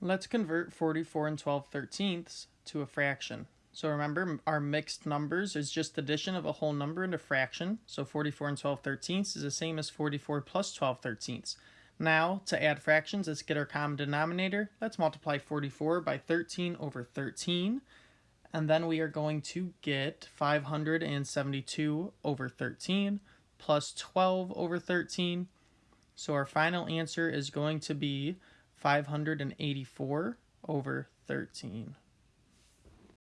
Let's convert 44 and 12 thirteenths to a fraction. So remember, our mixed numbers is just addition of a whole number and a fraction. So 44 and 12 thirteenths is the same as 44 plus 12 thirteenths. Now, to add fractions, let's get our common denominator. Let's multiply 44 by 13 over 13. And then we are going to get 572 over 13 plus 12 over 13. So our final answer is going to be 584 over 13.